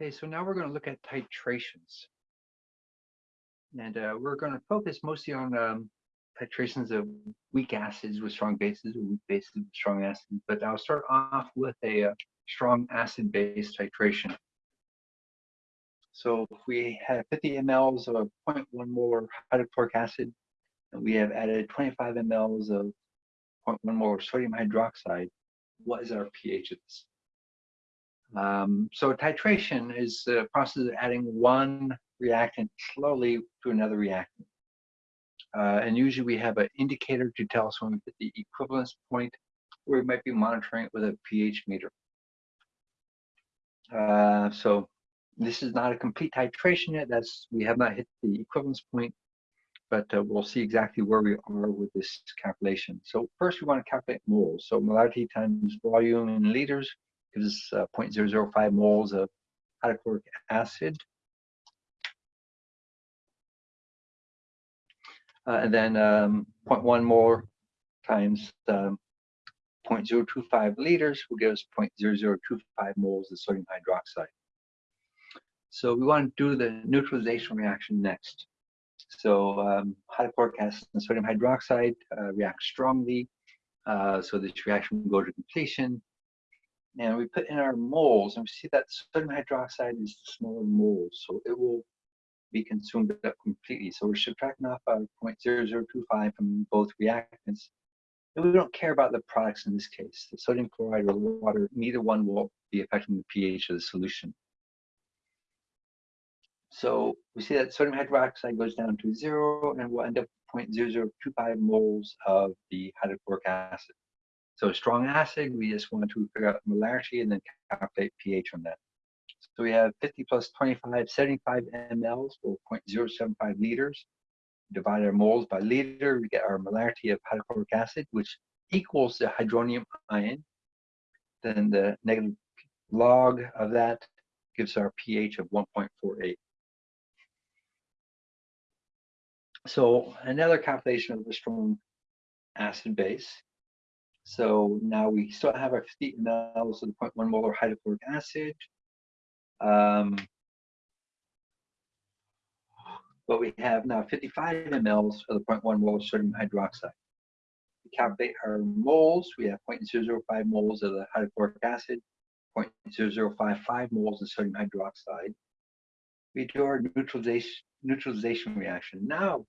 Okay, so now we're going to look at titrations. And uh, we're going to focus mostly on um, titrations of weak acids with strong bases or weak bases with strong acids. But I'll start off with a uh, strong acid-base titration. So if we have 50 mLs of 0.1 molar hydrochloric acid, and we have added 25 mLs of 0.1 molar sodium hydroxide, what is our pH of this? Um, so titration is the process of adding one reactant slowly to another reactant. Uh, and usually we have an indicator to tell us when we hit the equivalence point, or we might be monitoring it with a pH meter. Uh, so this is not a complete titration yet. That's we have not hit the equivalence point, but uh, we'll see exactly where we are with this calculation. So first we want to calculate moles. So molarity times volume in liters gives us uh, 0.005 moles of hydrochloric acid. Uh, and then um, 0.1 molar times um, 0.025 liters will give us 0.0025 moles of sodium hydroxide. So we want to do the neutralization reaction next. So um, hydrochloric acid and sodium hydroxide uh, react strongly. Uh, so this reaction will go to completion and we put in our moles and we see that sodium hydroxide is smaller moles so it will be consumed up completely. So we're subtracting off our 0.0025 from both reactants. And we don't care about the products in this case. The sodium chloride or water neither one will be affecting the pH of the solution. So we see that sodium hydroxide goes down to zero and we'll end up with 0.0025 moles of the hydrochloric acid so strong acid, we just want to figure out molarity and then calculate pH on that. So we have 50 plus 25, 75 mLs or 0.075 liters. Divide our moles by liter, we get our molarity of hydrochloric acid, which equals the hydronium ion. Then the negative log of that gives our pH of 1.48. So another calculation of the strong acid base so now we still have our 50 mLs of the 0.1 molar hydrochloric acid. Um, but we have now 55 mLs of the 0.1 molar sodium hydroxide. We calculate our moles. We have 0.005 moles of the hydrochloric acid, 0.0055 moles of sodium hydroxide. We do our neutralization, neutralization reaction. Now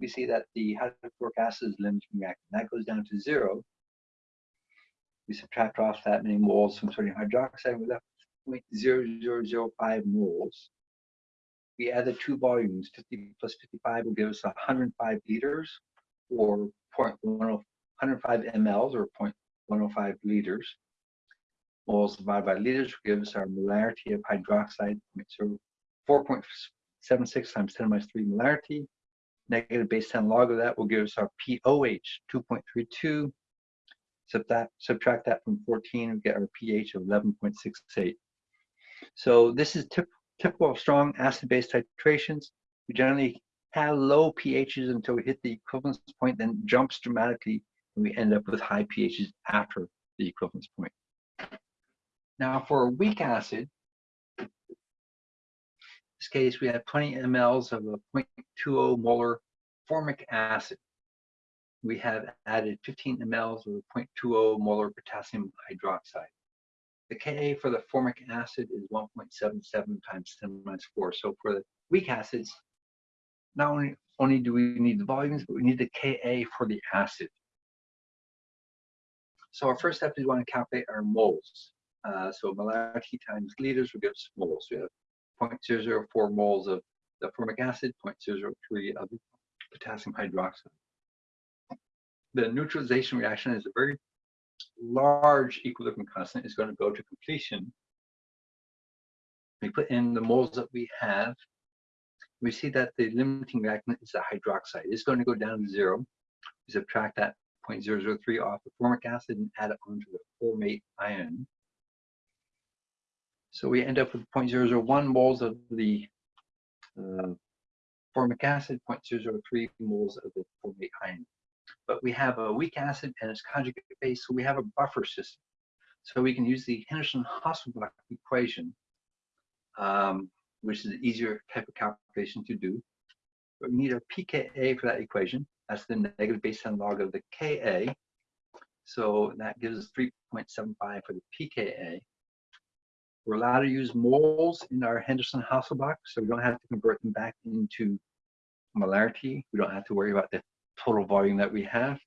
we see that the hydrochloric acid is limiting reactant. That goes down to zero we subtract off that many moles from sodium hydroxide, we're left with 0.0005 moles. We add the two volumes, 50 plus 55 will give us 105 liters or 105 mLs or 0.105 liters. Moles divided by liters will give us our molarity of hydroxide, so 4.76 times 10 minus 3 molarity. Negative base 10 log of that will give us our POH, 2.32 Subtract, that subtract that from 14, we get our pH of 11.68. So this is tip, typical of strong acid-base titrations. We generally have low pHs until we hit the equivalence point, then jumps dramatically, and we end up with high pHs after the equivalence point. Now for a weak acid, in this case we have 20 mLs of a 0.20 molar formic acid we have added 15 mLs of 0.20 molar potassium hydroxide. The Ka for the formic acid is 1.77 times 10 minus 4. So for the weak acids, not only, only do we need the volumes, but we need the Ka for the acid. So our first step is we want to calculate our moles. Uh, so molarity times liters will give us moles. We have 0.004 moles of the formic acid, 0.003 of potassium hydroxide the neutralization reaction is a very large equilibrium constant is going to go to completion. We put in the moles that we have. We see that the limiting reactant is the hydroxide. It's going to go down to zero. We subtract that 0.003 off the formic acid and add it onto the formate ion. So we end up with 0.001 moles of the uh, formic acid, 0.003 moles of the formate ion but we have a weak acid and its conjugate base, so we have a buffer system. So we can use the Henderson-Hasselbalch equation um, which is an easier type of calculation to do. But we need a pKa for that equation. That's the negative base 10 log of the Ka. So that gives us 3.75 for the pKa. We're allowed to use moles in our Henderson-Hasselbalch, so we don't have to convert them back into molarity. We don't have to worry about the total volume that we have.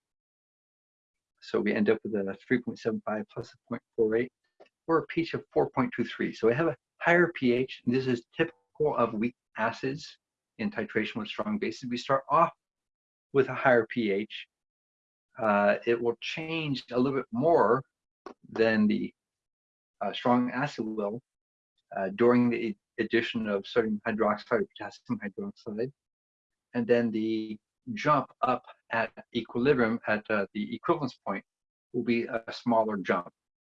So we end up with a 3.75 plus a 0.48 or a pH of 4.23. So we have a higher pH, and this is typical of weak acids in titration with strong bases. We start off with a higher pH. Uh, it will change a little bit more than the uh, strong acid will uh, during the addition of sodium hydroxide or potassium hydroxide. And then the jump up at equilibrium at uh, the equivalence point will be a smaller jump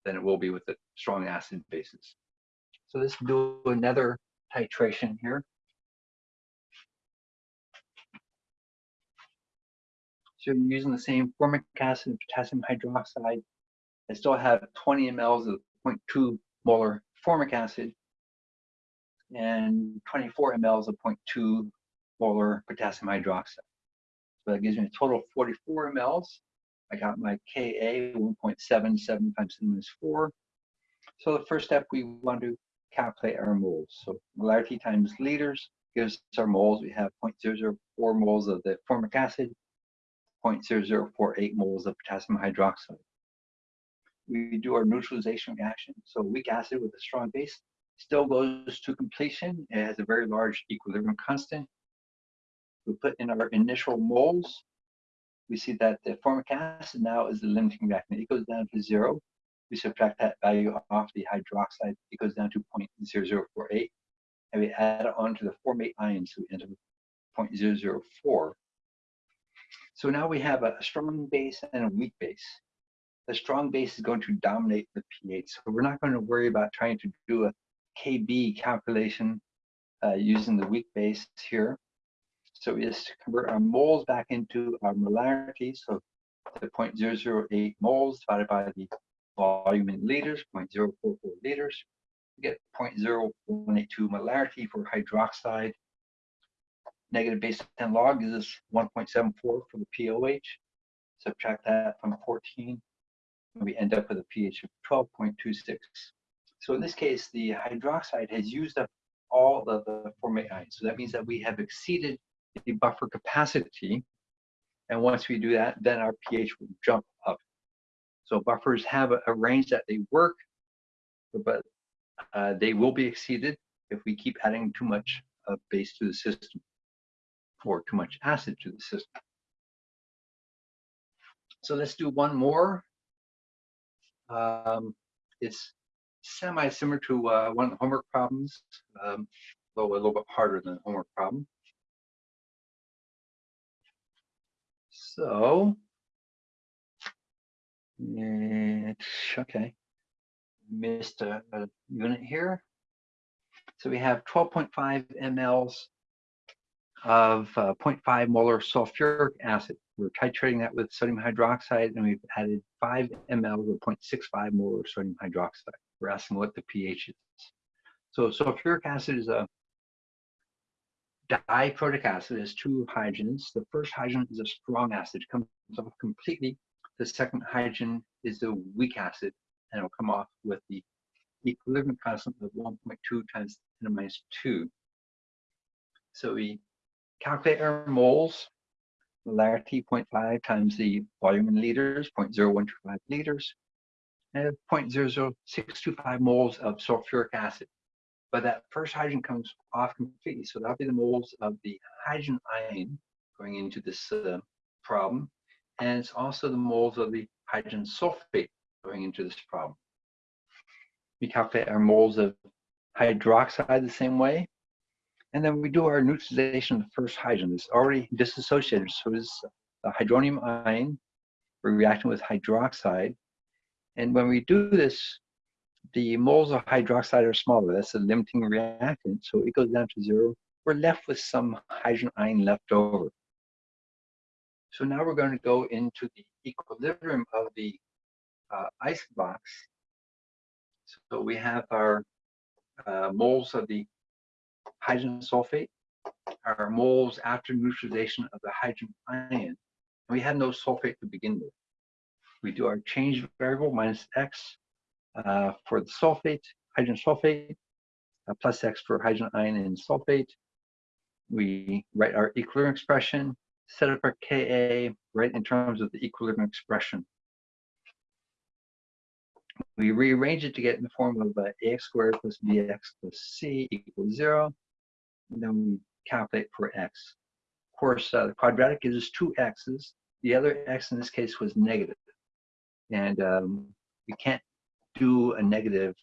than it will be with the strong acid bases. So let's do another titration here. So you're using the same formic acid and potassium hydroxide. I still have 20 mLs of 0.2 molar formic acid and 24 mLs of 0.2 molar potassium hydroxide. That gives me a total of 44 mLs. I got my Ka 1.77 times 10 minus 4. So the first step, we want to calculate our moles. So molarity times liters gives us our moles. We have 0.004 moles of the formic acid, 0.0048 moles of potassium hydroxide. We do our neutralization reaction. So weak acid with a strong base still goes to completion. It has a very large equilibrium constant. We put in our initial moles. We see that the formic acid now is the limiting reactant. It goes down to zero. We subtract that value off the hydroxide. It goes down to 0.0048. And we add it on to the formate ion. So we end up with 0.004. So now we have a strong base and a weak base. The strong base is going to dominate the pH. So we're not going to worry about trying to do a KB calculation uh, using the weak base here. So we just convert our moles back into our molarity. So the 0.008 moles divided by the volume in liters, 0.044 liters. We get 0.0182 molarity for hydroxide. Negative base 10 log gives us 1.74 for the POH. Subtract that from 14, and we end up with a pH of 12.26. So in this case, the hydroxide has used up all of the formate ions. So that means that we have exceeded buffer capacity. And once we do that, then our pH will jump up. So buffers have a, a range that they work, but uh, they will be exceeded if we keep adding too much uh, base to the system or too much acid to the system. So let's do one more. Um, it's semi-similar to uh, one of the homework problems, um, though a little bit harder than the homework problem. So, it's okay. Missed a, a unit here. So we have 12.5 mLs of uh, 0.5 molar sulfuric acid. We're titrating that with sodium hydroxide, and we've added 5 ml of 0.65 molar sodium hydroxide. We're asking what the pH is. So sulfuric acid is a diprotic acid. Has two hydrogens. The first hydrogen is a strong acid. It comes off completely. The second hydrogen is a weak acid, and it'll come off with the equilibrium constant of 1.2 times 10 to the minus 2. So we calculate our moles, molarity 0.5 times the volume in liters, 0.0125 liters, and 0.00625 moles of sulfuric acid. But that first hydrogen comes off completely, so that'll be the moles of the hydrogen ion going into this uh, problem, and it's also the moles of the hydrogen sulfate going into this problem. We calculate our moles of hydroxide the same way, and then we do our neutralization of the first hydrogen. It's already dissociated. So it's a hydronium ion. We're reacting with hydroxide. And when we do this, the moles of hydroxide are smaller. That's a limiting reactant. So it goes down to zero. We're left with some hydrogen ion left over. So now we're going to go into the equilibrium of the uh, ice box. So we have our uh, moles of the hydrogen sulfate our moles after neutralization of the hydrogen ion. We had no sulfate to begin with. We do our change variable minus x uh, for the sulfate, hydrogen sulfate, uh, plus x for hydrogen ion and sulfate. We write our equilibrium expression, set up our Ka, right in terms of the equilibrium expression. We rearrange it to get in the form of uh, ax squared plus bx plus c equals zero. And then we calculate for x. Of course, uh, the quadratic gives us two x's. The other x in this case was negative. And um, we can't do a negative.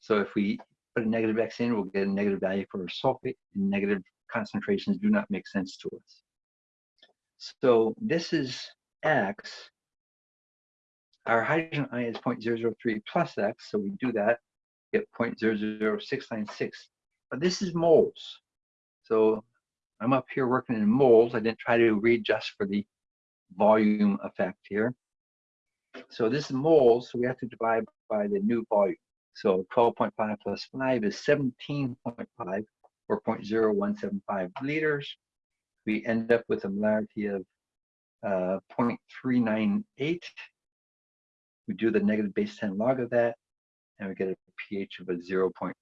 So if we put a negative x in, we'll get a negative value for our sulfate, and negative concentrations do not make sense to us. So this is x. Our hydrogen ion is 0.003 plus x, so we do that, get 0.00696. But this is moles. So I'm up here working in moles. I didn't try to readjust for the volume effect here. So this is moles, so we have to divide by the new volume. So 12.5 plus 5 is 17.5 or 0.0175 liters. We end up with a molarity of uh, 0.398. We do the negative base 10 log of that, and we get a pH of a 0.40.